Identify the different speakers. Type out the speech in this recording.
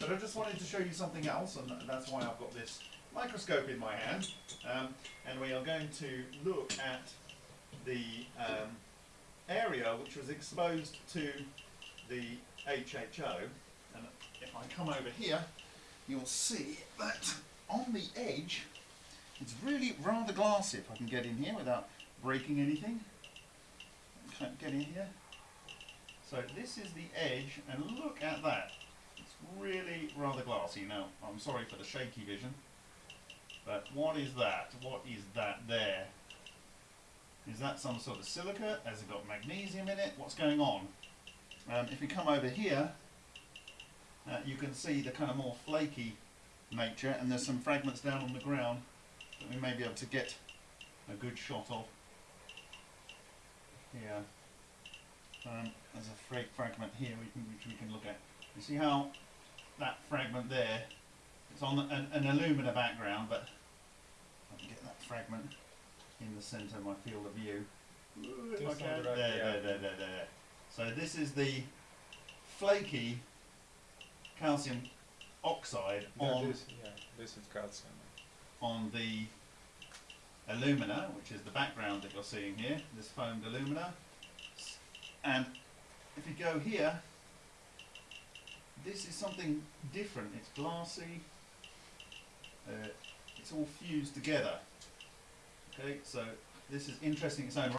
Speaker 1: But I just wanted to show you something else, and that's why I've got this microscope in my hand. Um, and we are going to look at the um, area which was exposed to the HHO. And if I come over here, you'll see that on the edge, it's really rather glassy. If I can get in here without breaking anything. Can't get in here. So this is the edge, and look at that. It's really rather glassy. Now, I'm sorry for the shaky vision, but what is that? What is that there? Is that some sort of silica? Has it got magnesium in it? What's going on? Um, if you come over here, uh, you can see the kind of more flaky nature, and there's some fragments down on the ground that we may be able to get a good shot of. Here. Um, there's a fra fragment here we can, which we can look. You see how that fragment there, it's on an, an alumina background, but I can get that fragment in the centre of my field of view. Ooh, if I
Speaker 2: Just
Speaker 1: can.
Speaker 2: on
Speaker 1: There,
Speaker 2: the right, yeah.
Speaker 1: there, there, there, there. So this is the flaky calcium oxide
Speaker 2: Yeah,
Speaker 1: on
Speaker 2: this, yeah, this is calcium.
Speaker 1: on the alumina, which is the background that you're seeing here, this foamed alumina. And if you go here, this is something different. It's glassy. Uh, it's all fused together. Okay, so this is interesting in its own right.